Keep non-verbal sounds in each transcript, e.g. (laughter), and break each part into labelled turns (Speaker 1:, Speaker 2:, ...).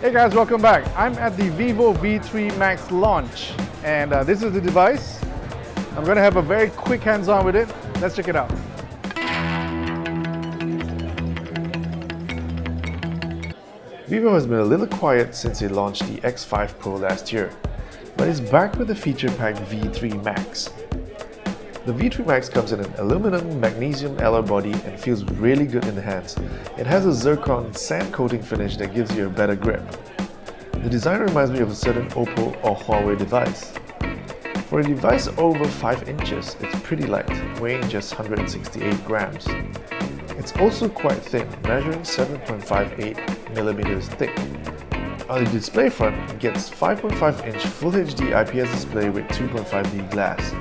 Speaker 1: Hey guys, welcome back. I'm at the Vivo V3 Max launch and uh, this is the device. I'm gonna have a very quick hands-on with it. Let's check it out.
Speaker 2: Vivo has been a little quiet since it launched the X5 Pro last year, but is back with the feature-packed V3 Max. The V3 Max comes in an aluminum magnesium alloy body and feels really good in the hands. It has a zircon sand coating finish that gives you a better grip. The design reminds me of a certain Oppo or Huawei device. For a device over 5 inches, it's pretty light, weighing just 168 grams. It's also quite thin, measuring 7.58 millimeters thick. On the display front, it gets 5.5 inch Full HD IPS display with 2.5D glass.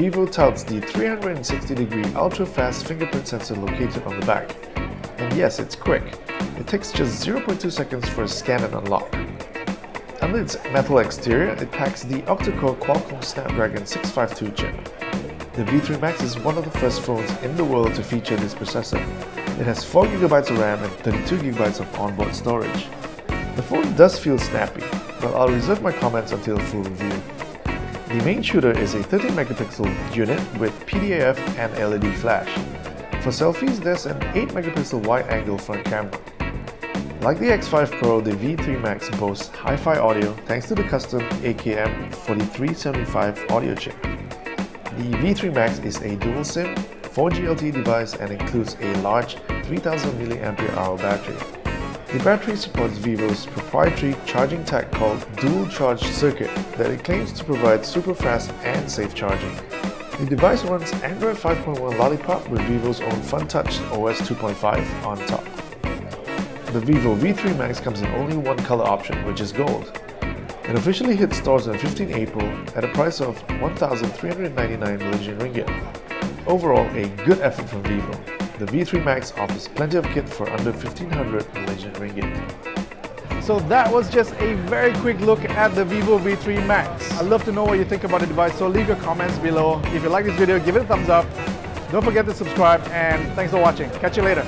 Speaker 2: Vivo touts the 360 degree ultra fast fingerprint sensor located on the back. And yes, it's quick. It takes just 0.2 seconds for a scan and unlock. Under its metal exterior, it packs the octa-core Qualcomm Snapdragon 652 chip. The V3 Max is one of the first phones in the world to feature this processor. It has 4GB of RAM and 32GB of onboard storage. The phone does feel snappy, but I'll reserve my comments until full review. The main shooter is a 13 megapixel unit with PDAF and LED flash. For selfies, there's an 8 megapixel wide-angle front camera. Like the X5 Pro, the V3 Max boasts hi-fi audio thanks to the custom AKM 4375 audio chip. The V3 Max is a dual SIM, 4G LTE device and includes a large 3000 mAh battery. The battery supports Vivo's proprietary charging tech called Dual Charge Circuit that it claims to provide super fast and safe charging. The device runs Android 5.1 Lollipop with Vivo's own FunTouch OS 2.5 on top. The Vivo V3 Max comes in only one color option, which is gold. It officially hit stores on 15 April at a price of 1,399 Malaysian ringgit. Overall, a good effort from Vivo the V3 Max offers plenty of kit for under 1500 Malaysian ringgit.
Speaker 1: So that was just a very quick look at the Vivo V3 Max. I'd love to know what you think about the device, so leave your comments below. If you like this video, give it a thumbs up. Don't forget to subscribe, and thanks for watching. Catch you later.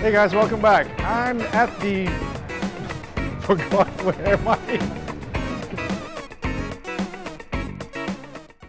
Speaker 1: Hey guys, welcome back. I'm at the... (laughs) Forgot where am I?